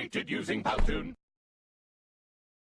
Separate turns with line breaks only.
created using Powtoon.